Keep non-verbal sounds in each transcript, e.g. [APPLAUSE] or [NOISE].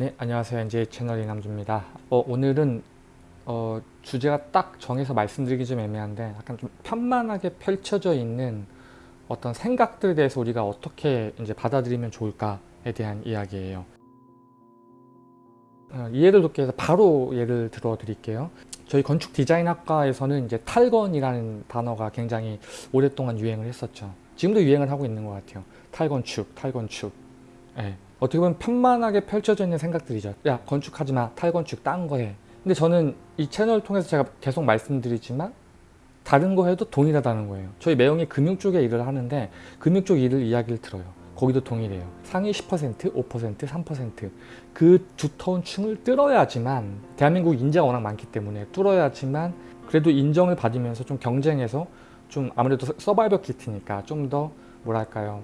네 안녕하세요. NJ 채널 이남주입니다. 어, 오늘은 어, 주제가 딱 정해서 말씀드리기 좀 애매한데 약간 좀 편만하게 펼쳐져 있는 어떤 생각들에 대해서 우리가 어떻게 이제 받아들이면 좋을까에 대한 이야기예요. 어, 이해를 돕기 위해서 바로 예를 들어 드릴게요. 저희 건축 디자인학과에서는 이제 탈건이라는 단어가 굉장히 오랫동안 유행을 했었죠. 지금도 유행을 하고 있는 것 같아요. 탈건축 탈건축. 네. 어떻게 보면 편만하게 펼쳐져 있는 생각들이죠. 야 건축하지 마 탈건축 딴 거 해. 근데 저는 이 채널을 통해서 제가 계속 말씀드리지만 다른 거 해도 동일하다는 거예요. 저희 매형이 금융 쪽에 일을 하는데 금융 쪽 일을 이야기를 들어요. 거기도 동일해요. 상위 10% 5% 3%그 두터운 층을 뚫어야지만 대한민국 인재가 워낙 많기 때문에 뚫어야지만 그래도 인정을 받으면서 좀 경쟁해서 좀 아무래도 서바이벌 키트니까 좀 더 뭐랄까요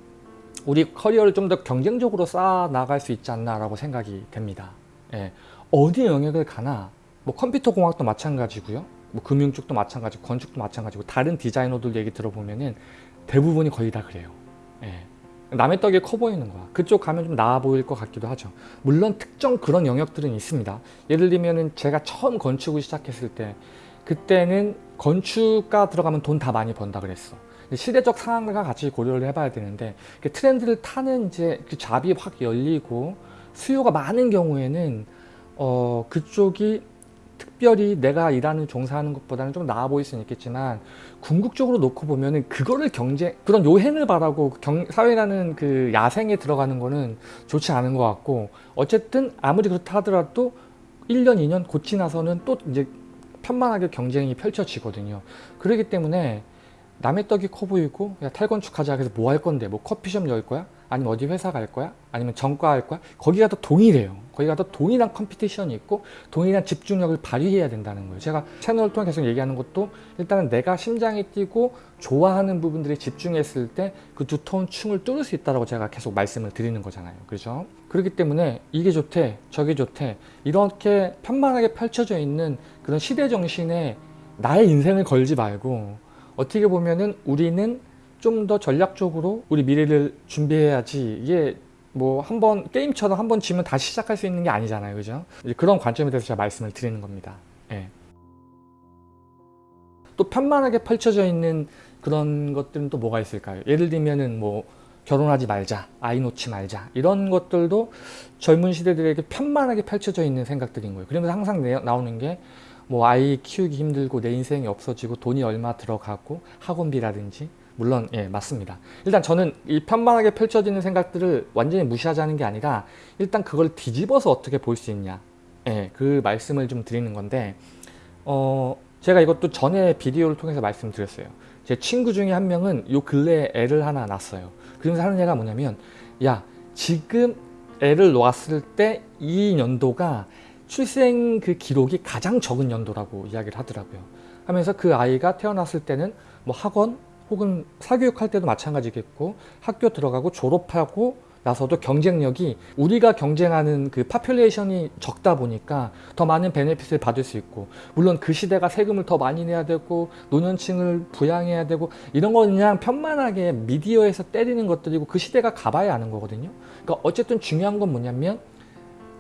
우리 커리어를 좀 더 경쟁적으로 쌓아 나갈 수 있지 않나 라고 생각이 됩니다. 예. 어디 영역을 가나 뭐 컴퓨터 공학도 마찬가지고요. 뭐 금융 쪽도 마찬가지고 건축도 마찬가지고 다른 디자이너들 얘기 들어보면은 대부분이 거의 다 그래요. 예. 남의 떡이 커 보이는 거야. 그쪽 가면 좀 나아 보일 것 같기도 하죠. 물론 특정 그런 영역들은 있습니다. 예를 들면은 제가 처음 건축을 시작했을 때 그때는 건축가 들어가면 돈 다 많이 번다 그랬어 시대적 상황과 같이 고려를 해봐야 되는데 트렌드를 타는 이제 그 잡이 확 열리고 수요가 많은 경우에는 어 그쪽이 특별히 내가 일하는 종사하는 것보다는 좀 나아 보일 수는 있겠지만 궁극적으로 놓고 보면은 그거를 경쟁 그런 요행을 바라고 경, 사회라는 그 야생에 들어가는 거는 좋지 않은 것 같고 어쨌든 아무리 그렇다 하더라도 1년 2년 고치 나서는 또 이제 편만하게 경쟁이 펼쳐지거든요. 그렇기 때문에 남의 떡이 커 보이고 야 탈건축하자 그래서 뭐 할 건데 뭐 커피숍 열 거야? 아니면 어디 회사 갈 거야? 아니면 전과 할 거야? 거기가 더 동일해요 거기가 더 동일한 컴피티션이 있고 동일한 집중력을 발휘해야 된다는 거예요 제가 채널을 통해 계속 얘기하는 것도 일단은 내가 심장이 뛰고 좋아하는 부분들에 집중했을 때 그 두터운 층을 뚫을 수 있다고 제가 계속 말씀을 드리는 거잖아요 그렇죠? 그렇기 때문에 이게 좋대 저게 좋대 이렇게 편만하게 펼쳐져 있는 그런 시대 정신에 나의 인생을 걸지 말고 어떻게 보면은 우리는 좀 더 전략적으로 우리 미래를 준비해야지. 이게 뭐 한 번 게임처럼 한 번 지면 다시 시작할 수 있는 게 아니잖아요. 그죠? 그런 관점에 대해서 제가 말씀을 드리는 겁니다. 예. 또 편만하게 펼쳐져 있는 그런 것들은 또 뭐가 있을까요? 예를 들면은 뭐 결혼하지 말자 아이 놓지 말자. 이런 것들도 젊은 시대들에게 편만하게 펼쳐져 있는 생각들인 거예요. 그러면서 항상 나오는 게 뭐 아이 키우기 힘들고 내 인생이 없어지고 돈이 얼마 들어가고 학원비라든지. 물론 예 맞습니다. 일단 저는 이 편만하게 펼쳐지는 생각들을 완전히 무시하자는 게 아니라 일단 그걸 뒤집어서 어떻게 볼 수 있냐. 예, 그 말씀을 좀 드리는 건데 어 제가 이것도 전에 비디오를 통해서 말씀드렸어요. 제 친구 중에 한 명은 요 근래에 애를 하나 낳았어요. 그러면서 하는 얘기가 뭐냐면 야 지금 애를 놓았을 때 이 연도가 출생 그 기록이 가장 적은 연도라고 이야기를 하더라고요. 하면서 그 아이가 태어났을 때는 뭐 학원 혹은 사교육할 때도 마찬가지겠고 학교 들어가고 졸업하고 나서도 경쟁력이 우리가 경쟁하는 그 population이 적다 보니까 더 많은 benefit을 받을 수 있고 물론 그 시대가 세금을 더 많이 내야 되고 노년층을 부양해야 되고 이런 거 그냥 편만하게 미디어에서 때리는 것들이고 그 시대가 가봐야 아는 거거든요. 그러니까 어쨌든 중요한 건 뭐냐면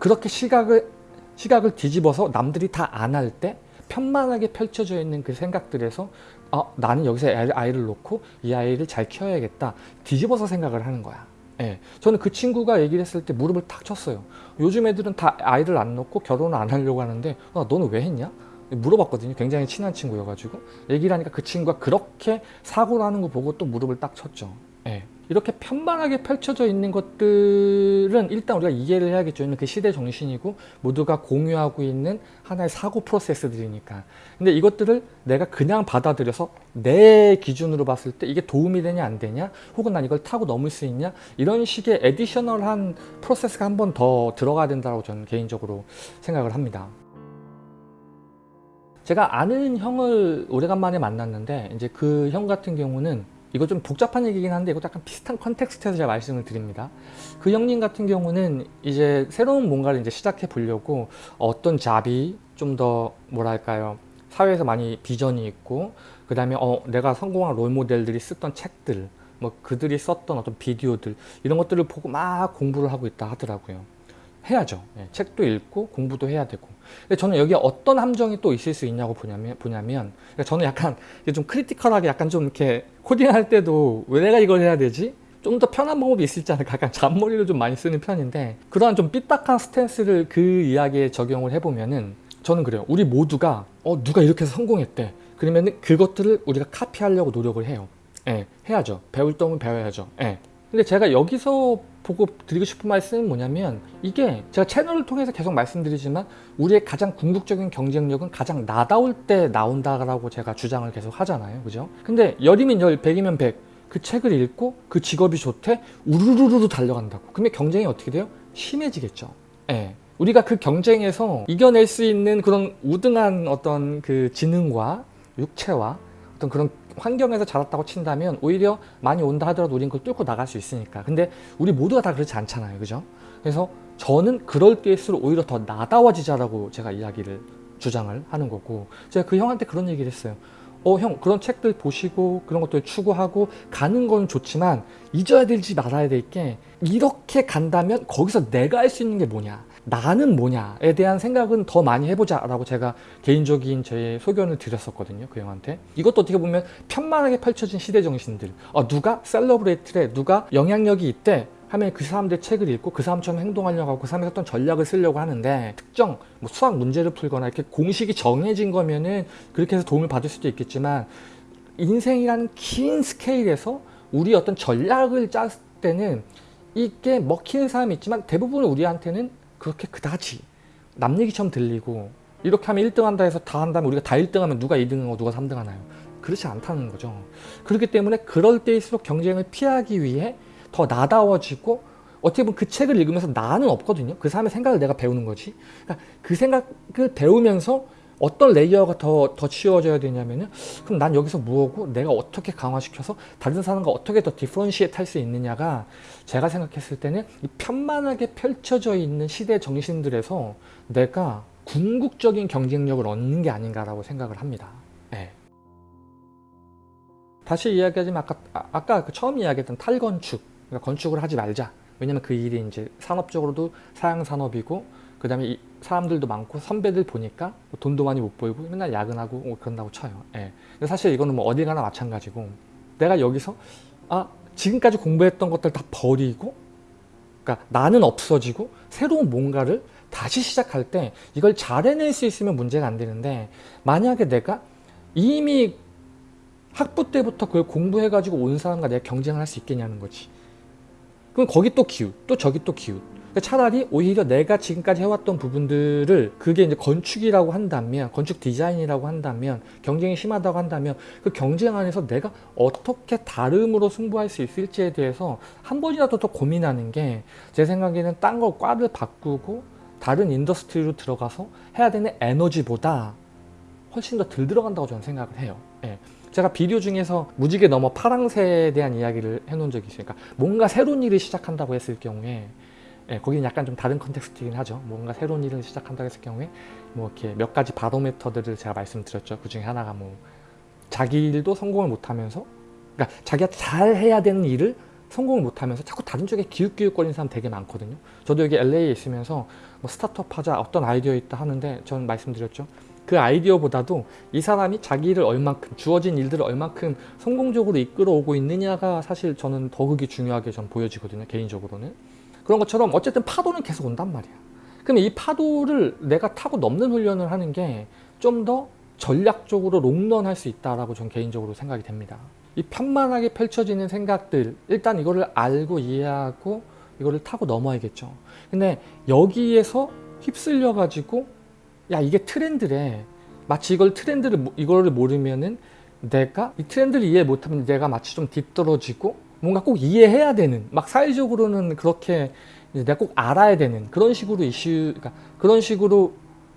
그렇게 시각을 시각을 뒤집어서 남들이 다 안 할 때 편만하게 펼쳐져 있는 그 생각들에서 아, 나는 여기서 아이를 놓고 이 아이를 잘 키워야겠다 뒤집어서 생각을 하는 거야. 예, 저는 그 친구가 얘기를 했을 때 무릎을 탁 쳤어요. 요즘 애들은 다 아이를 안 놓고 결혼을 안 하려고 하는데 아, 너는 왜 했냐? 물어봤거든요. 굉장히 친한 친구여가지고. 얘기를 하니까 그 친구가 그렇게 사고를 하는 거 보고 또 무릎을 딱 쳤죠. 예. 이렇게 편만하게 펼쳐져 있는 것들은 일단 우리가 이해를 해야겠죠. 그 시대 정신이고 모두가 공유하고 있는 하나의 사고 프로세스들이니까. 근데 이것들을 내가 그냥 받아들여서 내 기준으로 봤을 때 이게 도움이 되냐 안 되냐 혹은 난 이걸 타고 넘을 수 있냐 이런 식의 에디셔널한 프로세스가 한 번 더 들어가야 된다고 저는 개인적으로 생각을 합니다. 제가 아는 형을 오래간만에 만났는데 이제 그 형 같은 경우는 이거 좀 복잡한 얘기긴 한데 이것도 약간 비슷한 컨텍스트에서 제가 말씀을 드립니다. 그 형님 같은 경우는 이제 새로운 뭔가를 이제 시작해 보려고 어떤 잡이 좀 더 뭐랄까요 사회에서 많이 비전이 있고 그 다음에 어 내가 성공한 롤모델들이 쓰던 책들 뭐 그들이 썼던 어떤 비디오들 이런 것들을 보고 막 공부를 하고 있다 하더라고요. 해야죠. 예, 책도 읽고 공부도 해야 되고. 근데 저는 여기에 어떤 함정이 또 있을 수 있냐고 보냐면, 보냐면 그러니까 저는 약간 좀 critical하게 약간 좀 이렇게 코딩할 때도 왜 내가 이걸 해야 되지? 좀 더 편한 방법이 있을지 않을까 약간 잔머리를 좀 많이 쓰는 편인데 그러한 좀 삐딱한 스탠스를 그 이야기에 적용을 해보면은 저는 그래요. 우리 모두가 어 누가 이렇게 해서 성공했대. 그러면은 그것들을 우리가 카피하려고 노력을 해요. 예, 해야죠. 배울 점은 배워야죠. 예. 근데 제가 여기서 보고 드리고 싶은 말씀은 뭐냐면 이게 제가 채널을 통해서 계속 말씀드리지만 우리의 가장 궁극적인 경쟁력은 가장 나다울 때 나온다라고 제가 주장을 계속 하잖아요. 그죠? 근데 열이면 열, 백이면 백. 그 책을 읽고 그 직업이 좋대 우르르르 달려간다고. 그러면 경쟁이 어떻게 돼요? 심해지겠죠. 예. 우리가 그 경쟁에서 이겨낼 수 있는 그런 우등한 어떤 그 지능과 육체와 어떤 그런 환경에서 자랐다고 친다면 오히려 많이 온다 하더라도 우린 그걸 뚫고 나갈 수 있으니까. 근데 우리 모두가 다 그렇지 않잖아요. 그죠? 그래서 저는 그럴 때일수록 오히려 더 나다워지자라고 제가 이야기를 주장을 하는 거고. 제가 그 형한테 그런 얘기를 했어요. 어 형 그런 책들 보시고 그런 것들 추구하고 가는 건 좋지만 잊어야 될지 말아야 될 게 이렇게 간다면 거기서 내가 할 수 있는 게 뭐냐 나는 뭐냐에 대한 생각은 더 많이 해보자 라고 제가 개인적인 제 소견을 드렸었거든요 그 형한테. 이것도 어떻게 보면 편만하게 펼쳐진 시대 정신들. 어, 누가 셀러브레이트래 누가 영향력이 있대 하면 그 사람들 책을 읽고 그 사람처럼 행동하려고 하고 그 사람이 어떤 전략을 쓰려고 하는데 특정 뭐 수학 문제를 풀거나 이렇게 공식이 정해진 거면은 그렇게 해서 도움을 받을 수도 있겠지만 인생이라는 긴 스케일에서 우리 어떤 전략을 짰을 때는 이게 먹히는 사람이 있지만 대부분 우리한테는 그렇게 그다지 남 얘기처럼 들리고 이렇게 하면 1등 한다 해서 다 한다면 우리가 다 1등 하면 누가 2등 하고 누가 3등 하나요? 그렇지 않다는 거죠. 그렇기 때문에 그럴 때일수록 경쟁을 피하기 위해 더 나다워지고 어떻게 보면 그 책을 읽으면서 나는 없거든요. 그 사람의 생각을 내가 배우는 거지. 그러니까 그 생각을 배우면서 어떤 layer가 더, 더 치워져야 되냐면은 그럼 난 여기서 뭐고 내가 어떻게 강화시켜서 다른 사람과 어떻게 더 differentiate 할 수 있느냐가 제가 생각했을 때는 이 편만하게 펼쳐져 있는 시대 정신들에서 내가 궁극적인 경쟁력을 얻는 게 아닌가라고 생각을 합니다. 네. 다시 이야기하자면 아까, 아, 아까 그 처음 이야기했던 탈건축 그러니까 건축을 하지 말자 왜냐면 그 일이 이제 산업적으로도 사양산업이고 그 다음에 사람들도 많고 선배들 보니까 뭐 돈도 많이 못 벌고 맨날 야근하고 뭐 그런다고 쳐요. 예. 근데 사실 이거는 뭐 어디 가나 마찬가지고 내가 여기서 아 지금까지 공부했던 것들 다 버리고 그러니까 나는 없어지고 새로운 뭔가를 다시 시작할 때 이걸 잘 해낼 수 있으면 문제가 안 되는데 만약에 내가 이미 학부 때부터 그걸 공부해 가지고 온 사람과 내가 경쟁을 할 수 있겠냐는 거지. 그럼 거기 또 기웃 또 저기 또 기웃 그러니까 차라리 오히려 내가 지금까지 해왔던 부분들을 그게 이제 건축이라고 한다면 건축 디자인이라고 한다면 경쟁이 심하다고 한다면 그 경쟁 안에서 내가 어떻게 다름으로 승부할 수 있을지에 대해서 한 번이라도 더 고민하는 게 제 생각에는 딴 걸 과를 바꾸고 다른 industry로 들어가서 해야 되는 에너지보다 훨씬 더 덜 들어간다고 저는 생각을 해요 예. 제가 비디오 중에서 무지개 넘어 파랑새에 대한 이야기를 해놓은 적이 있으니까 뭔가 새로운 일을 시작한다고 했을 경우에 예, 거기는 약간 좀 다른 컨텍스트이긴 하죠. 뭔가 새로운 일을 시작한다고 했을 경우에 뭐 이렇게 몇 가지 바로메터들을 제가 말씀드렸죠. 그 중에 하나가 뭐 자기 일도 성공을 못하면서 그러니까 자기가 잘 해야 되는 일을 성공을 못하면서 자꾸 다른 쪽에 기웃기웃거리는 사람 되게 많거든요. 저도 여기 LA에 있으면서 뭐 스타트업 하자 어떤 아이디어 있다 하는데 전 말씀드렸죠. 그 아이디어보다도 이 사람이 자기 일을 얼만큼 주어진 일들을 얼만큼 성공적으로 이끌어오고 있느냐가 사실 저는 더 그게 중요하게 전 보여지거든요. 개인적으로는. 그런 것처럼 어쨌든 파도는 계속 온단 말이야. 그럼 이 파도를 내가 타고 넘는 훈련을 하는 게 좀 더 전략적으로 롱런 할 수 있다라고 전 개인적으로 생각이 됩니다. 이 편만하게 펼쳐지는 생각들 일단 이거를 알고 이해하고 이거를 타고 넘어야겠죠. 근데 여기에서 휩쓸려 가지고 야 이게 트렌드래 마치 이걸 트렌드를 이거를 모르면은 내가 이 트렌드를 이해 못하면 내가 마치 좀 뒤떨어지고 뭔가 꼭 이해해야 되는 막 사회적으로는 그렇게 내가 꼭 알아야 되는 그런 식으로 이슈 그러니까 그런 식으로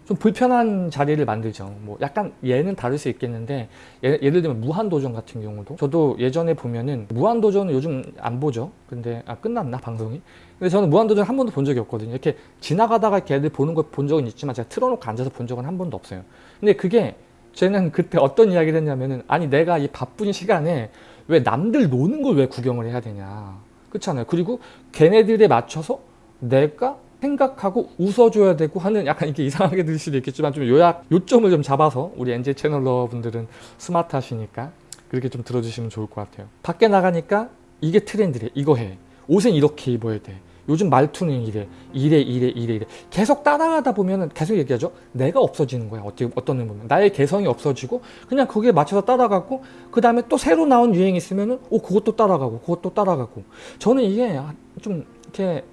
좀 불편한 자리를 만들죠. 뭐 약간 얘는 다를 수 있겠는데 예, 를 들면 무한도전 같은 경우도 저도 예전에 보면은 무한도전은 요즘 안 보죠. 근데 아 끝났나 방송이? 근데 저는 무한도전 한 번도 본 적이 없거든요. 이렇게 지나가다가 걔들 보는 걸 본 적은 있지만 제가 틀어놓고 앉아서 본 적은 한 번도 없어요. 근데 그게 쟤는 그때 어떤 이야기를 했냐면은 아니 내가 이 바쁜 시간에 왜 남들 노는 걸 왜 구경을 해야 되냐. 그렇잖아요. 그리고 걔네들에 맞춰서 내가 생각하고 웃어줘야 되고 하는 약간 이게 이상하게 들릴 수도 있겠지만 좀 요약 요점을 좀 잡아서 우리 NJ 채널러 분들은 스마트하시니까 그렇게 좀 들어주시면 좋을 것 같아요. 밖에 나가니까 이게 트렌드래. 이거 해. 옷은 이렇게 입어야 돼 요즘 말투는 이래 이래 이래 이래 이래. 계속 따라가다 보면은 계속 얘기하죠. 내가 없어지는 거야. 어떻게 어떤 면 보면. 나의 개성이 없어지고 그냥 거기에 맞춰서 따라가고 그 다음에 또 새로 나온 유행이 있으면은 오 그것도 따라가고 그것도 따라가고. 저는 이게 좀 이렇게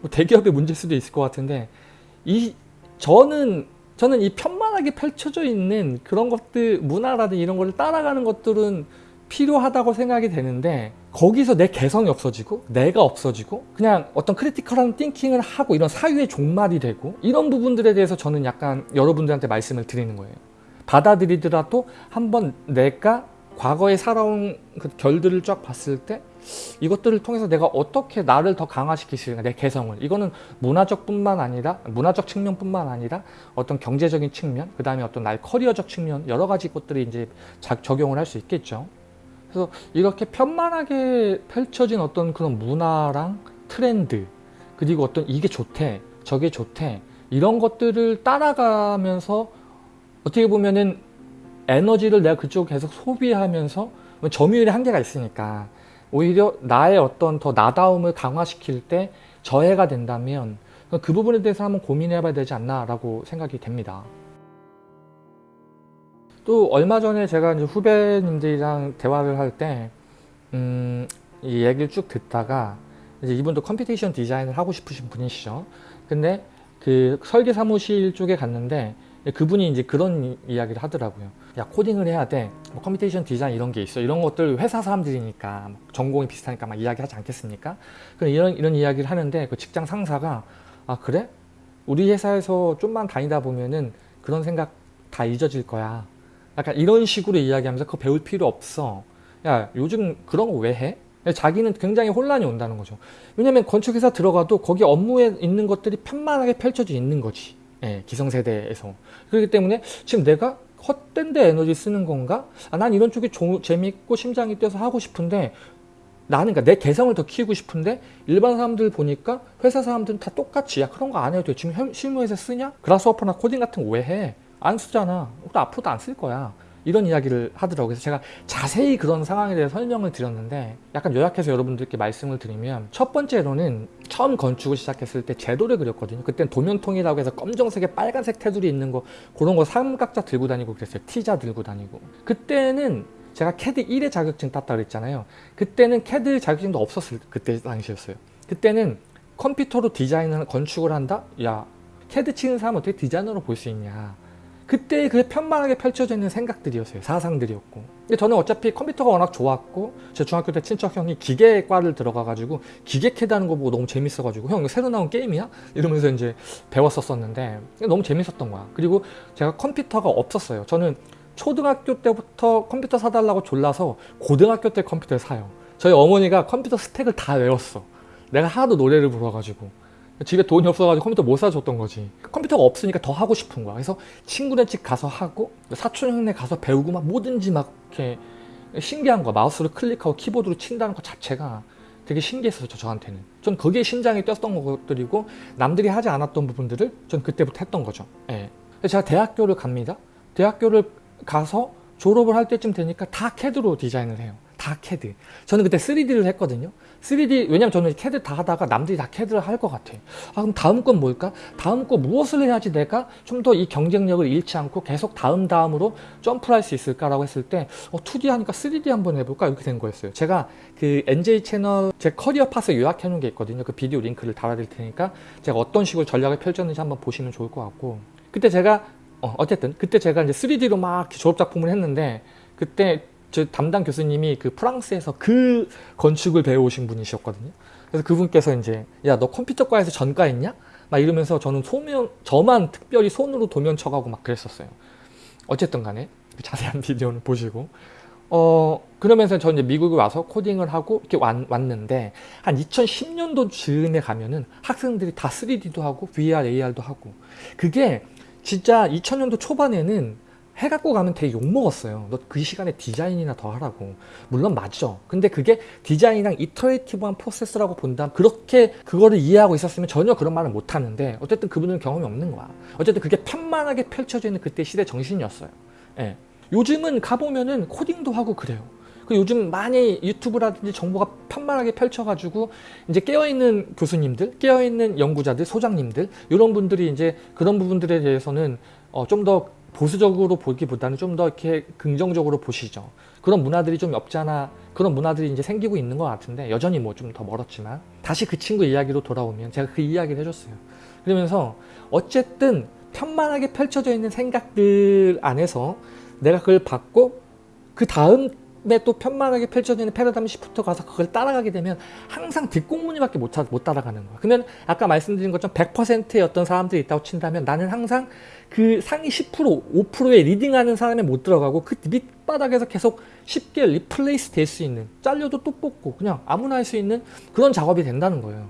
뭐 대기업의 문제일 수도 있을 것 같은데 이 저는 저는 이 편만하게 펼쳐져 있는 그런 것들 문화라든 이런 거를 따라가는 것들은 필요하다고 생각이 되는데 거기서 내 개성이 없어지고 내가 없어지고 그냥 어떤 크리티컬한 띵킹을 하고 이런 사유의 종말이 되고 이런 부분들에 대해서 저는 약간 여러분들한테 말씀을 드리는 거예요. 받아들이더라도 한번 내가 과거에 살아온 그 결들을 쫙 봤을 때 이것들을 통해서 내가 어떻게 나를 더 있는가 내 개성을. 이거는 문화적 뿐만 아니라 문화적 측면뿐만 아니라 어떤 경제적인 측면 그 다음에 어떤 나의 커리어적 측면 여러 가지 것들이 이제 적용을 할 수 있겠죠 그래서 이렇게 편만하게 펼쳐진 어떤 그런 문화랑 트렌드 그리고 어떤 이게 좋대 저게 좋대 이런 것들을 따라가면서 어떻게 보면은 에너지를 내가 그쪽 계속 소비하면서 점유율의 한계가 있으니까 오히려 나의 어떤 더 나다움을 강화시킬 때 저해가 된다면 그 부분에 대해서 한번 고민해 봐야 되지 않나 라고 생각이 됩니다 또 얼마 전에 제가 이제 후배님들이랑 대화를 할때 음, 이 얘기를 쭉 듣다가 이제 이분도 computation 디자인을 하고 싶으신 분이시죠. 근데 그 설계 사무실 쪽에 갔는데 그분이 이제 그런 이야기를 하더라고요 야 코딩을 해야 돼 뭐 computation 디자인 이런 게 있어. 이런 것들 회사 사람들이니까 전공이 비슷하니까 막 이야기하지 않겠습니까? 이런 이런 이야기를 하는데 그 직장 상사가 아 그래? 우리 회사에서 좀만 다니다 보면은 그런 생각 다 잊어질 거야 약간 이런 식으로 이야기하면서 그거 배울 필요 없어 야 요즘 그런 거 왜 해? 자기는 굉장히 혼란이 온다는 거죠 왜냐면 건축회사 들어가도 거기 업무에 있는 것들이 편만하게 펼쳐져 있는 거지 예, 기성세대에서 그렇기 때문에 지금 내가 헛된 데 에너지 쓰는 건가? 아, 난 이런 쪽이 조, 재밌고 심장이 뛰어서 하고 싶은데 나는 그러니까 내 개성을 더 키우고 싶은데 일반 사람들 보니까 회사 사람들은 다 똑같이 야 그런 거 안 해도 돼 지금 실무에서 쓰냐? 그라스워퍼나 코딩 같은 거 왜 해? 안 쓰잖아 또 앞으로도 안 쓸 거야 이런 이야기를 하더라고요. 그래서 제가 자세히 그런 상황에 대해 설명을 드렸는데 약간 요약해서 여러분들께 말씀을 드리면 첫 번째로는 처음 건축을 시작했을 때 제도를 그렸거든요. 그때는 도면통이라고 해서 검정색에 빨간색 테두리 있는 거 그런 거 삼각자 들고 다니고 그랬어요. T자 들고 다니고 그때는 제가 캐드 1회 자격증 땄다 그랬잖아요. 그때는 캐드 자격증도 없었을 그때 당시였어요. 그때는 컴퓨터로 디자인을 건축을 한다? 야 캐드 치는 사람 어떻게 디자이너로 볼 수 있냐 그때 그 편만하게 펼쳐져 있는 생각들이었어요. 사상들이었고. 근데 저는 어차피 컴퓨터가 워낙 좋았고 제 중학교 때 친척 형이 기계과를 들어가가지고 기계 캐드 하는 거 보고 너무 재밌어가지고 형 이거 새로 나온 게임이야? 이러면서 이제 배웠었었는데 너무 재밌었던 거야. 그리고 제가 컴퓨터가 없었어요. 저는 초등학교 때부터 컴퓨터 사달라고 졸라서 고등학교 때 컴퓨터를 사요. 저희 어머니가 컴퓨터 스펙을 다 외웠어. 내가 하도 노래를 불러가지고. 집에 돈이 없어가지고 컴퓨터 못 사줬던 거지. 컴퓨터가 없으니까 더 하고 싶은 거야. 그래서 친구네 집 가서 하고 사촌 형네 가서 배우고 막 뭐든지 막 이렇게 신기한 거야 마우스로 클릭하고 키보드로 친다는 것 자체가 되게 신기했어요 저한테는. 전 그게 심장이 뛰었던 것들이고 남들이 하지 않았던 부분들을 전 그때부터 했던 거죠. 예. 제가 대학교를 갑니다. 대학교를 가서 졸업을 할 때쯤 되니까 다 캐드로 디자인을 해요 다 캐드. 저는 그때 3D를 했거든요. 3D 왜냐면 저는 캐드 다 하다가 남들이 다 캐드를 할 것 같아 아 그럼 다음 건 뭘까? 다음 거 무엇을 해야지 내가 좀 더 이 경쟁력을 잃지 않고 계속 다음 다음으로 점프를 할 수 있을까 라고 했을 때 어, 2D 하니까 3D 한번 해볼까? 이렇게 된 거였어요. 제가 그 NJ 채널 제 career path을 요약해 놓은 게 있거든요. 그 비디오 링크를 달아드릴 테니까 제가 어떤 식으로 전략을 펼쳤는지 한번 보시면 좋을 것 같고. 그때 제가 어, 어쨌든 그때 제가 이제 3D로 막 졸업작품을 했는데 그때 저 담당 교수님이 그 프랑스에서 그 건축을 배워오신 분이셨거든요. 그래서 그분께서 이제 야 너 컴퓨터과에서 전과했냐? 막 이러면서 저는 소면 저만 특별히 손으로 도면 쳐가고 막 그랬었어요. 어쨌든 간에 그 자세한 [LAUGHS] 비디오는 보시고 어 그러면서 저 이제 미국에 와서 코딩을 하고 이렇게 왔, 왔는데 한 2010년도 즈음에 가면은 학생들이 다 3D도 하고 VR, AR도 하고 그게 진짜 2000년도 초반에는 해갖고 가면 되게 욕먹었어요. 너 그 시간에 디자인이나 더 하라고. 물론 맞죠. 근데 그게 디자인이랑 이터레이티브한 프로세스라고 본다면 그렇게 그거를 이해하고 있었으면 전혀 그런 말을 못하는데 어쨌든 그분은 경험이 없는 거야. 어쨌든 그게 편만하게 펼쳐져 있는 그때 시대 정신이었어요. 예. 요즘은 가보면은 코딩도 하고 그래요. 그 요즘 많이 유튜브라든지 정보가 편만하게 펼쳐가지고 이제 깨어있는 교수님들, 깨어있는 연구자들, 소장님들 이런 분들이 이제 그런 부분들에 대해서는 어, 좀더 보수적으로 보기보다는 좀 더 이렇게 긍정적으로 보시죠. 그런 문화들이 좀 없잖아. 그런 문화들이 이제 생기고 있는 것 같은데 여전히 뭐 좀 더 멀었지만 다시 그 친구 이야기로 돌아오면 제가 그 이야기를 해줬어요. 그러면서 어쨌든 편만하게 펼쳐져 있는 생각들 안에서 내가 그걸 받고 그 다음에 또 편만하게 펼쳐지는 패러다임 시프트 가서 그걸 따라가게 되면 항상 뒷공무니밖에 못, 차- 못 따라가는 거야. 그러면 아까 말씀드린 것처럼 100%의 어떤 사람들이 있다고 친다면 나는 항상 그 상위 10% 5%에 leading하는 사람에 못 들어가고 그 밑바닥에서 계속 쉽게 replace 될 수 있는 잘려도 또 뽑고 그냥 아무나 할 수 있는 그런 작업이 된다는 거예요.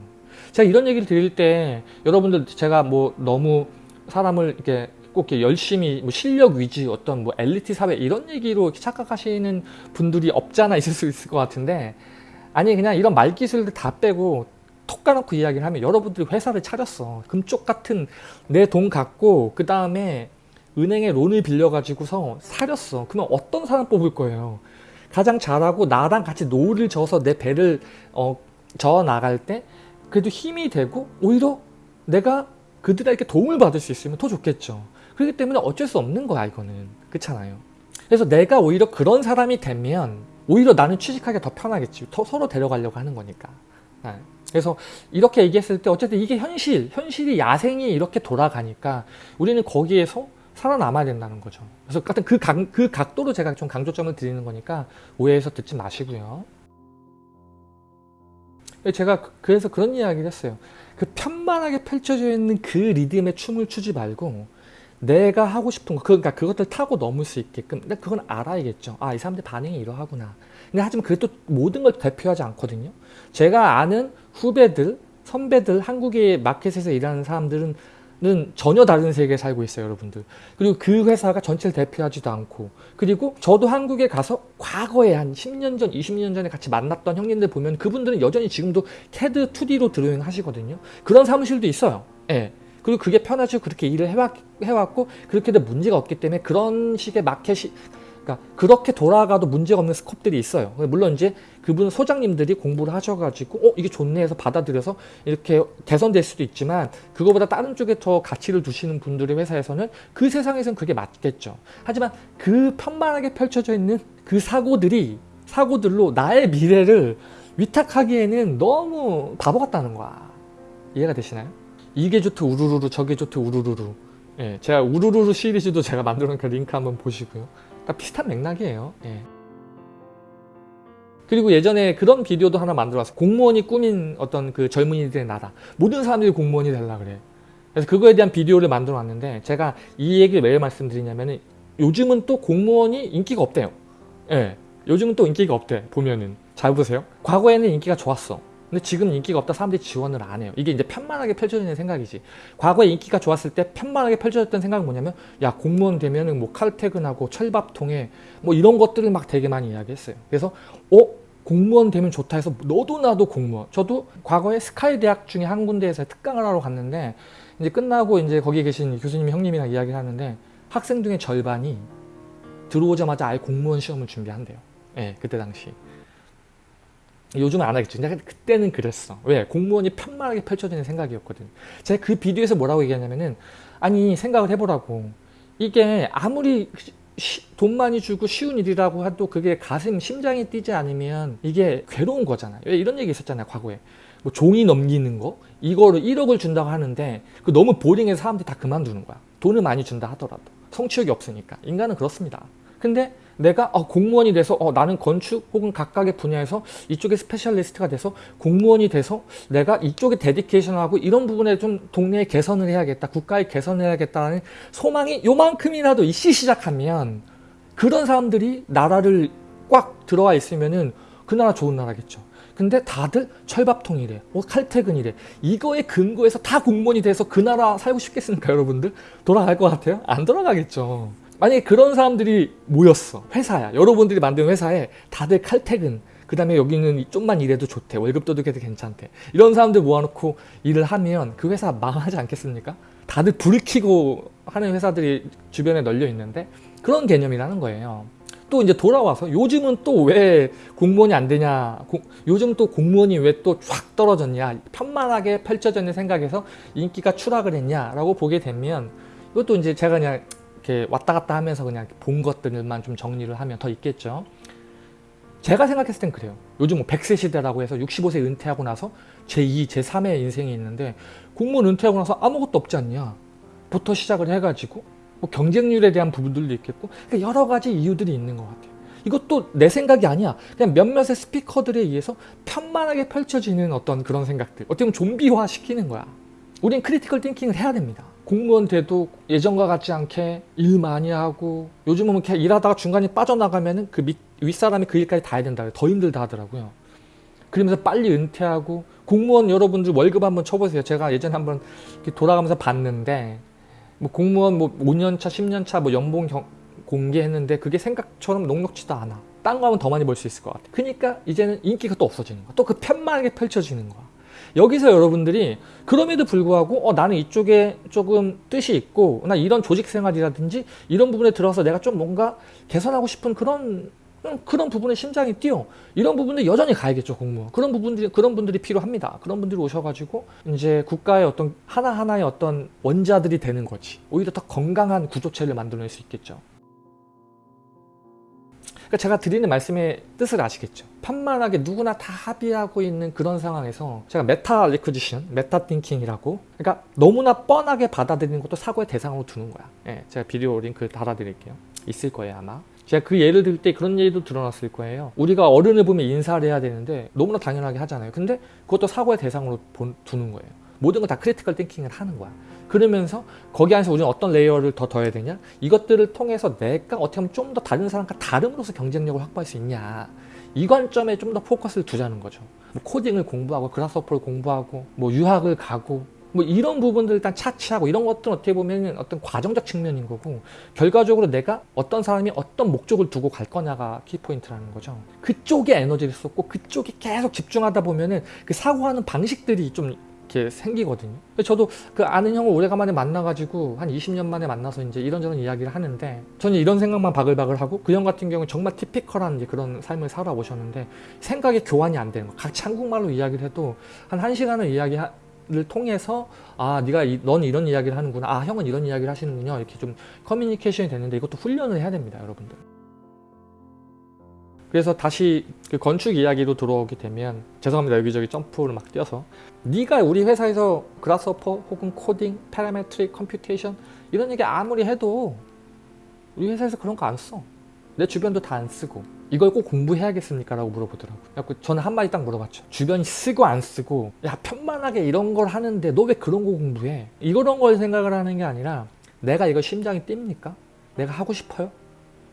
제가 이런 얘기를 드릴 때 여러분들 제가 뭐 너무 사람을 이렇게 꼭 열심히 뭐 실력 위주 어떤 뭐 엘리트 사회 이런 얘기로 착각하시는 분들이 없잖아 있을 수 있을 것 같은데 아니 그냥 이런 말 기술들 다 빼고 톡 까놓고 이야기를 하면 여러분들이 회사를 차렸어. 금쪽 같은 내 돈 갖고 그 다음에 은행에 loan을 빌려가지고서 차렸어. 그러면 어떤 사람 뽑을 거예요? 가장 잘하고 나랑 같이 노를 져서 내 배를 어, 저어 나갈 때 그래도 힘이 되고 오히려 내가 그들에게 도움을 받을 수 있으면 더 좋겠죠. 그렇기 때문에 어쩔 수 없는 거야 이거는. 그렇잖아요. 그래서 내가 오히려 그런 사람이 되면 오히려 나는 취직하기 더 편하겠지. 더 서로 데려가려고 하는 거니까. 네. 그래서 이렇게 얘기했을 때 어쨌든 이게 현실, 현실이 야생이 이렇게 돌아가니까 우리는 거기에서 살아남아야 된다는 거죠. 그래서 같은 그, 각, 그 각도로 제가 좀 강조점을 드리는 거니까 오해해서 듣지 마시고요. 제가 그- 그래서 그런 이야기를 했어요. 그 편만하게 펼쳐져 있는 그 리듬에 춤을 추지 말고 내가 하고 싶은 거, 그러니까 그것들 타고 넘을 수 있게끔. 근데 그건 알아야겠죠. 아, 이 사람들 반응이 이러하구나. 근데 하지만 그게 또 모든 걸 대표하지 않거든요. 제가 아는 후배들, 선배들, 한국의 마켓에서 일하는 사람들은 는 전혀 다른 세계에 살고 있어요, 여러분들. 그리고 그 회사가 전체를 대표하지도 않고, 그리고 저도 한국에 가서 과거에 한 10년 전, 20년 전에 같이 만났던 형님들 보면 그분들은 여전히 지금도 CAD 2D로 드로잉 하시거든요. 그런 사무실도 있어요. 예. 그리고 그게 편하죠. 그렇게 일을 해왔, 해왔고, 그렇게 도 문제가 없기 때문에 그런 식의 마켓이, 그러니까 그렇게 돌아가도 문제가 없는 스컵들이 있어요. 물론 이제 그분 소장님들이 공부를 하셔가지고 어 이게 좋네 해서 받아들여서 이렇게 개선될 수도 있지만 그거보다 다른 쪽에 더 가치를 두시는 분들의 회사에서는 그 세상에선 그게 맞겠죠. 하지만 그 편만하게 펼쳐져 있는 그 사고들이 사고들로 나의 미래를 위탁하기에는 너무 바보 같다는 거야. 이해가 되시나요? 이게 좋트 우르르르 저게 좋트 우르르르 예, 제가 우르르르 시리즈도 제가 만들어 놓은 그 링크 한번 보시고요. 다 비슷한 맥락이에요. 예. 그리고 예전에 그런 비디오도 하나 만들어왔어. 공무원이 꾸민 어떤 그 젊은이들의 나라. 모든 사람들이 공무원이 되려 그래. 그래서 그거에 대한 비디오를 만들어 놨는데 제가 이 얘기를 왜 말씀드리냐면은 요즘은 또 공무원이 인기가 없대요. 예. 요즘은 또 인기가 없대. 보면은. 잘 보세요. 과거에는 인기가 좋았어. 근데 지금 인기가 없다 사람들이 지원을 안 해요. 이게 이제 편만하게 펼쳐지는 생각이지. 과거에 인기가 좋았을 때 편만하게 펼쳐졌던 생각은 뭐냐면 야 공무원 되면은 뭐 칼퇴근하고 철밥통에 뭐 이런 것들을 막 되게 많이 이야기했어요. 그래서 어 공무원 되면 좋다 해서 너도 나도 공무원. 저도 과거에 스카이 대학 중에 한 군데에서 특강을 하러 갔는데 이제 끝나고 이제 거기 계신 교수님 형님이랑 이야기를 하는데 학생 중에 절반이 들어오자마자 아예 공무원 시험을 준비한대요. 예, 그때 당시. 요즘은 안 하겠죠. 근데 그때는 그랬어. 왜? 공무원이 편만하게 펼쳐지는 생각이었거든. 제가 그 비디오에서 뭐라고 얘기하냐면은 아니 생각을 해보라고. 이게 아무리 시- 돈 많이 주고 쉬운 일이라고 해도 그게 가슴 심장이 뛰지 않으면 이게 괴로운 거잖아요. 왜 이런 얘기 있었잖아요. 과거에. 뭐 종이 넘기는 거 이거를 1억을 준다고 하는데 그 너무 boring해서 사람들이 다 그만두는 거야. 돈을 많이 준다 하더라도 성취욕이 없으니까 인간은 그렇습니다. 근데 내가 어, 공무원이 돼서 어, 나는 건축 혹은 각각의 분야에서 이쪽에 specialist가 돼서 공무원이 돼서 내가 이쪽에 데디케이션하고 이런 부분에 좀 동네에 개선을 해야겠다 국가에 개선을 해야겠다는 소망이 요만큼이라도 있기 시작하면 그런 사람들이 나라를 꽉 들어와 있으면은 그 나라 좋은 나라겠죠. 근데 다들 철밥통이래 뭐 칼퇴근이래. 이거에 근거해서 다 공무원이 돼서 그 나라 살고 싶겠습니까 여러분들? 돌아갈 것 같아요? 안 돌아가겠죠 만약에 그런 사람들이 모였어 회사야. 여러분들이 만든 회사에 다들 칼퇴근. 그 다음에 여기는 좀만 일해도 좋대. 월급도 되게 괜찮대. 이런 사람들 모아놓고 일을 하면 그 회사 망하지 않겠습니까? 다들 불을 켜고 하는 회사들이 주변에 널려 있는데 그런 개념이라는 거예요. 또 이제 돌아와서 요즘은 또 왜 공무원이 안 되냐 고, 요즘 또 공무원이 왜 또 쫙 떨어졌냐 편만하게 펼쳐졌는 생각에서 인기가 추락을 했냐 라고 보게 되면 이것도 이제 제가 그냥 이렇게 왔다 갔다 하면서 그냥 본 것들만 좀 정리를 하면 더 있겠죠 제가 생각했을 땐 그래요 요즘 뭐 100세 시대라고 해서 65세 은퇴하고 나서 제2, 제3의 인생이 있는데 공무원 은퇴하고 나서 아무것도 없지 않냐 부터 시작을 해가지고 뭐 경쟁률에 대한 부분들도 있겠고 그러니까 여러 가지 이유들이 있는 것 같아요. 이것도 내 생각이 아니야. 그냥 몇몇의 스피커들에 의해서 편만하게 펼쳐지는 어떤 그런 생각들. 어떻게 보면 좀비화 시키는 거야. 우린 critical thinking을 해야 됩니다. 공무원 돼도 예전과 같지 않게 일 많이 하고 요즘은 이렇게 일하다가 중간에 빠져나가면 그 윗사람이 그 일까지 다 해야 된다. 더 힘들다 하더라고요. 그러면서 빨리 은퇴하고 공무원 여러분들 월급 한번 쳐보세요. 제가 예전에 한번 돌아가면서 봤는데 뭐 공무원 뭐 5년차, 10년차 뭐 연봉 경, 공개했는데 그게 생각처럼 녹록지도 않아. 딴 거 하면 더 많이 벌 수 있을 것 같아. 그러니까 이제는 인기가 또 없어지는 거야. 또 그 편만하게 펼쳐지는 거야. 여기서 여러분들이 그럼에도 불구하고 어, 나는 이쪽에 조금 뜻이 있고 나 이런 조직 생활이라든지 이런 부분에 들어서 내가 좀 뭔가 개선하고 싶은 그런 그런 부분에 심장이 뛰어. 이런 부분들 여전히 가야겠죠 공무원. 그런 부분들이 그런 분들이 필요합니다. 그런 분들이 오셔가지고 이제 국가의 어떤 하나하나의 어떤 원자들이 되는 거지. 오히려 더 건강한 구조체를 만들어낼 수 있겠죠 그러니까 제가 드리는 말씀의 뜻을 아시겠죠 편만하게 누구나 다 합의하고 있는 그런 상황에서 제가 metacognition meta thinking이라고 그러니까 너무나 뻔하게 받아들이는 것도 사고의 대상으로 두는 거야 예, 제가 비디오 링크 달아드릴게요 있을 거예요 아마 제가 그 예를 들 때 그런 예도 드러났을 거예요. 우리가 어른을 보면 인사를 해야 되는데 너무나 당연하게 하잖아요. 근데 그것도 사고의 대상으로 두는 거예요. 모든 걸 다 critical thinking을 하는 거야. 그러면서 거기 안에서 우리는 어떤 layer를 더 더해야 되냐? 이것들을 통해서 내가 어떻게 하면 좀 더 다른 사람과 다름으로써 경쟁력을 확보할 수 있냐? 이 관점에 좀 더 포커스를 두자는 거죠. 뭐 코딩을 공부하고 Grasshopper를 공부하고 뭐 유학을 가고 뭐 이런 부분들 일단 차치하고 이런 것들은 어떻게 보면 어떤 과정적 측면인 거고 결과적으로 내가 어떤 사람이 어떤 목적을 두고 갈 거냐가 키포인트라는 거죠 그쪽에 에너지를 쏟고 그쪽에 계속 집중하다 보면은 그 사고하는 방식들이 좀 이렇게 생기거든요. 저도 그 아는 형을 오래간만에 만나가지고 한 20년 만에 만나서 이제 이런저런 이야기를 하는데 저는 이런 생각만 바글바글 하고 그 형 같은 경우는 정말 티피컬한 그런 삶을 살아오셨는데 생각이 교환이 안 되는 거. 같이 한국말로 이야기를 해도 한 1시간을 이야기 를 통해서 아 네가 이, 넌 이런 이야기를 하는구나. 아 형은 이런 이야기를 하시는군요. 이렇게 좀 커뮤니케이션이 되는데 이것도 훈련을 해야 됩니다 여러분들 그래서 다시 그 건축 이야기로 들어오게 되면 죄송합니다 여기저기 점프를 막 뛰어서 네가 우리 회사에서 Grasshopper 혹은 코딩, parametric, computation 이런 얘기 아무리 해도 우리 회사에서 그런 거 안 써. 내 주변도 다 안 쓰고 이걸 꼭 공부해야겠습니까? 라고 물어보더라고요. 그래서 저는 한마디 딱 물어봤죠. 주변이 쓰고 안 쓰고 야 편만하게 이런 걸 하는데 너 왜 그런 거 공부해? 이런 걸 생각을 하는 게 아니라 내가 이거 심장이 뜁니까? 내가 하고 싶어요?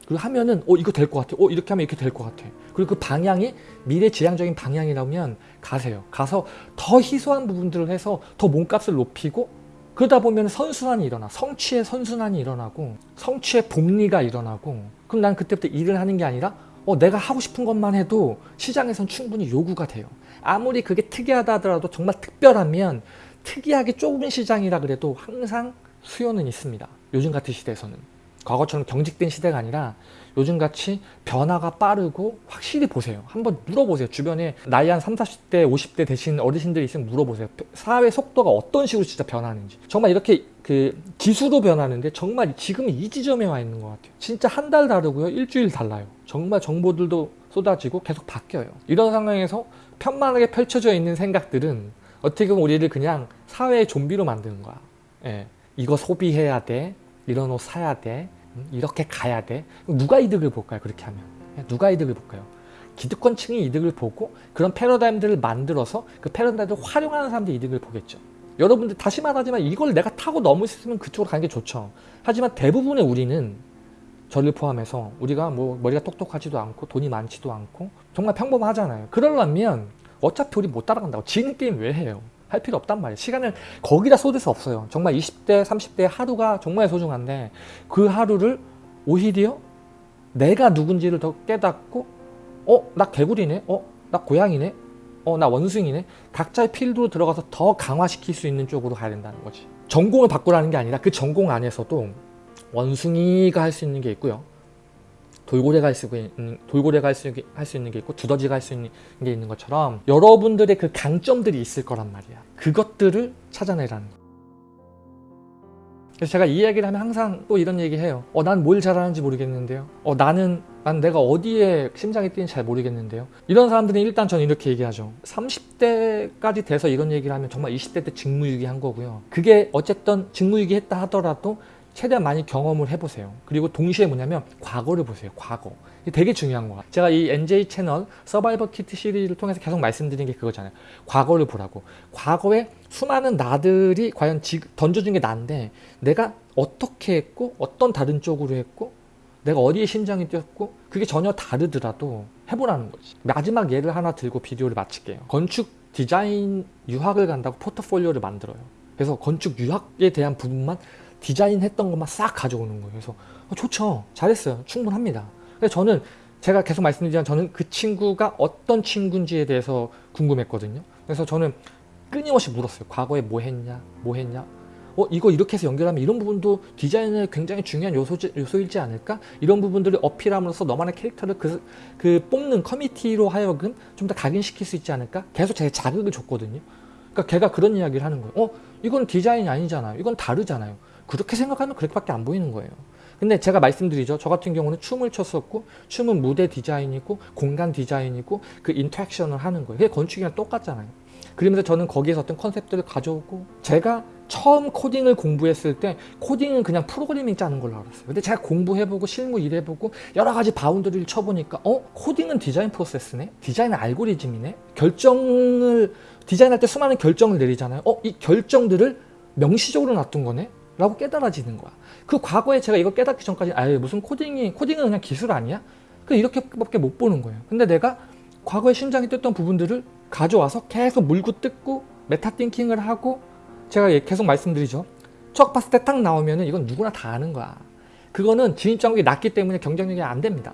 그리고 하면은 어 이거 될 것 같아. 어 이렇게 하면 이렇게 될 것 같아. 그리고 그 방향이 미래 지향적인 방향이라면 가세요. 가서 더 희소한 부분들을 해서 더 몸값을 높이고 그러다 보면 선순환이 일어나. 성취의 선순환이 일어나고 성취의 복리가 일어나고 그럼 난 그때부터 일을 하는 게 아니라 어, 내가 하고 싶은 것만 해도 시장에선 충분히 요구가 돼요. 아무리 그게 특이하다 하더라도 정말 특별하면 특이하게 좁은 시장이라 그래도 항상 수요는 있습니다. 요즘 같은 시대에서는. 과거처럼 경직된 시대가 아니라 요즘같이 변화가 빠르고 확실히 보세요. 한번 물어보세요. 주변에 나이 한 30, 40대, 50대 되신 어르신들이 있으면 물어보세요. 사회 속도가 어떤 식으로 진짜 변하는지. 정말 이렇게 그 기수로 변하는데 정말 지금 이 지점에 와 있는 것 같아요. 진짜 한 달 다르고요. 일주일 달라요. 정말 정보들도 쏟아지고 계속 바뀌어요. 이런 상황에서 편만하게 펼쳐져 있는 생각들은 어떻게 보면 우리를 그냥 사회의 좀비로 만드는 거야. 예. 이거 소비해야 돼. 이런 옷 사야 돼. 이렇게 가야 돼. 누가 이득을 볼까요? 그렇게 하면. 누가 이득을 볼까요? 기득권층이 이득을 보고 그런 패러다임들을 만들어서 그 패러다임들을 활용하는 사람들이 이득을 보겠죠. 여러분들 다시 말하지만 이걸 내가 타고 넘을 수 있으면 그쪽으로 가는 게 좋죠. 하지만 대부분의 우리는 저를 포함해서 우리가 뭐 머리가 똑똑하지도 않고 돈이 많지도 않고 정말 평범하잖아요. 그러려면 어차피 우리 못 따라간다고 지는 게임 왜 해요? 할 필요 없단 말이에요. 시간을 거기다 쏟을 수 없어요. 정말 20대, 30대 하루가 정말 소중한데 그 하루를 오히려 내가 누군지를 더 깨닫고 어? 나 개구리네? 어? 나 고양이네? 어? 나 원숭이네? 각자의 필드로 들어가서 더 강화시킬 수 있는 쪽으로 가야 된다는 거지 전공을 바꾸라는 게 아니라 그 전공 안에서도 원숭이가 할 수 있는 게 있고요 돌고래가 할 수 있는 돌고래가 할수 있는 게 있고 두더지가 할 수 있는 게 있는 것처럼 여러분들의 그 강점들이 있을 거란 말이야. 그것들을 찾아내라는 거. 그래서 제가 이 이야기를 하면 항상 또 이런 얘기 해요. 어, 난 뭘 잘하는지 모르겠는데요. 어, 나는, 난 내가 어디에 심장이 뛰는지 잘 모르겠는데요. 이런 사람들은 일단 저는 이렇게 얘기하죠. 30대까지 돼서 이런 얘기를 하면 정말 20대 때 직무유기한 거고요. 그게 어쨌든 직무유기했다 하더라도 최대한 많이 경험을 해보세요. 그리고 동시에 뭐냐면 과거를 보세요. 과거. 되게 중요한 거야. 제가 이 NJ 채널 서바이벌 키트 시리즈를 통해서 계속 말씀드린 게 그거잖아요. 과거를 보라고. 과거에 수많은 나들이 과연 지, 던져준 게 난데 내가 어떻게 했고 어떤 다른 쪽으로 했고 내가 어디에 심장이 뛰었고 그게 전혀 다르더라도 해보라는 거지. 마지막 예를 하나 들고 비디오를 마칠게요. 건축 디자인 유학을 간다고 포트폴리오를 만들어요. 그래서 건축 유학에 대한 부분만 디자인했던 것만 싹 가져오는 거예요. 그래서 어, 좋죠. 잘했어요. 충분합니다. 그래서 저는 제가 계속 말씀드리지만 저는 그 친구가 어떤 친구인지에 대해서 궁금했거든요. 그래서 저는 끊임없이 물었어요. 과거에 뭐 했냐? 뭐 했냐? 어, 이거 이렇게 해서 연결하면 이런 부분도 디자인의 굉장히 중요한 요소, 요소이지 않을까? 이런 부분들을 어필함으로써 너만의 캐릭터를 그, 그 뽑는 커미티로 하여금 좀 더 각인시킬 수 있지 않을까? 계속 제가 자극을 줬거든요. 그러니까 걔가 그런 이야기를 하는 거예요. 어, 이건 디자인이 아니잖아요. 이건 다르잖아요. 그렇게 생각하면 그렇게밖에 안 보이는 거예요. 근데 제가 말씀드리죠. 저 같은 경우는 춤을 췄었고 춤은 무대 디자인이고 공간 디자인이고 그 interaction을 하는 거예요. 그게 건축이랑 똑같잖아요. 그러면서 저는 거기에서 어떤 컨셉들을 가져오고 제가 처음 코딩을 공부했을 때 코딩은 그냥 프로그래밍 짜는 걸로 알았어요. 근데 제가 공부해보고 실무 일해보고 여러 가지 boundary를 쳐보니까 어? 코딩은 디자인 프로세스네? 디자인은 알고리즘이네? 결정을 디자인할 때 수많은 결정을 내리잖아요. 어? 이 결정들을 명시적으로 놔둔 거네? 라고 깨달아지는 거야. 그 과거에 제가 이거 깨닫기 전까지 아예 무슨 코딩이 코딩은 그냥 기술 아니야? 그 이렇게밖에 못 보는 거예요. 근데 내가 과거에 심장이 뛰었던 부분들을 가져와서 계속 물고 뜯고 meta thinking을 하고 제가 계속 말씀드리죠. 척 봤을 때 딱 나오면 은 이건 누구나 다 아는 거야. 그거는 진입 장벽이 낮기 때문에 경쟁력이 안 됩니다.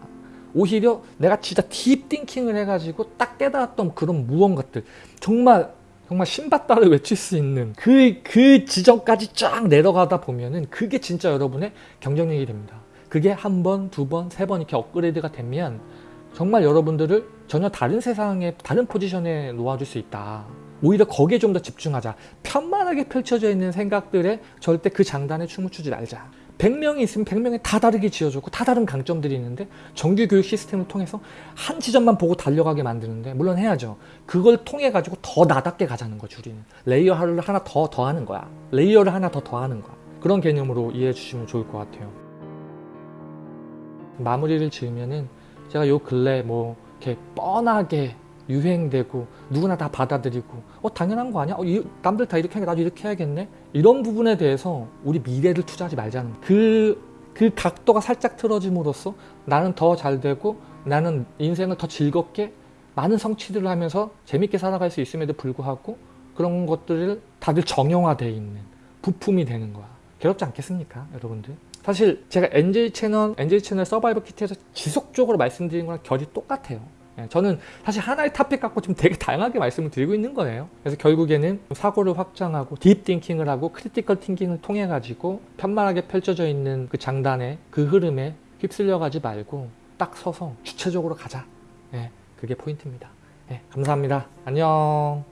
오히려 내가 진짜 deep thinking을 해가지고 딱 깨달았던 그런 무언가들 정말 정말 신받다를 외칠 수 있는 그, 그 지점까지 쫙 내려가다 보면은 그게 진짜 여러분의 경쟁력이 됩니다. 그게 한 번, 두 번, 세 번 이렇게 업그레이드가 되면 정말 여러분들을 전혀 다른 세상에 다른 포지션에 놓아줄 수 있다. 오히려 거기에 좀 더 집중하자. 편만하게 펼쳐져 있는 생각들에 절대 그 장단에 춤을 추지 말자. 100명이 있으면 100명이 다 다르게 지어졌고 다 다른 강점들이 있는데 정규 교육 시스템을 통해서 한 지점만 보고 달려가게 만드는데 물론 해야죠. 그걸 통해 가지고 더 나답게 가자는 거죠. 우리는. layer를 하나 더 더하는 거야. layer를 하나 더 더하는 거야. 그런 개념으로 이해해 주시면 좋을 것 같아요. 마무리를 지으면은 제가 요 근래 뭐 이렇게 뻔하게 유행되고 누구나 다 받아들이고 어 당연한 거 아니야? 어, 이, 남들 다 이렇게 하니까 나도 이렇게 해야겠네? 이런 부분에 대해서 우리 미래를 투자하지 말자는 그, 그 각도가 살짝 틀어짐으로써 나는 더 잘 되고 나는 인생을 더 즐겁게 많은 성취들을 하면서 재밌게 살아갈 수 있음에도 불구하고 그런 것들을 다들 정형화되어 있는 부품이 되는 거야. 괴롭지 않겠습니까 여러분들? 사실 제가 NJ 채널, NJ 채널 서바이벌 키트에서 지속적으로 말씀드린 거랑 결이 똑같아요. 예, 저는 사실 하나의 토픽 갖고 지금 되게 다양하게 말씀을 드리고 있는 거예요. 그래서 결국에는 사고를 확장하고 deep thinking을 하고 critical thinking을 통해 가지고 편만하게 펼쳐져 있는 그 장단에 그 흐름에 휩쓸려 가지 말고 딱 서서 주체적으로 가자. 예, 그게 포인트입니다. 예, 감사합니다. 안녕.